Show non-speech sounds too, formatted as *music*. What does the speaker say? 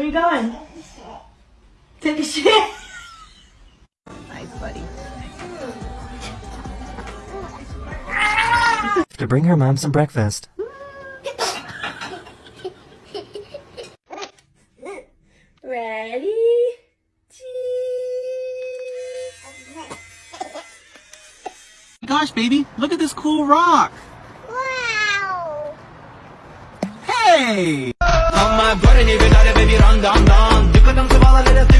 you going? Take a shit. Nice, *laughs* buddy. To bring her mom some breakfast. Ready? Gosh, baby, look at this cool rock. Wow! Hey! bir anda andan. Yıkadım sıvalar hele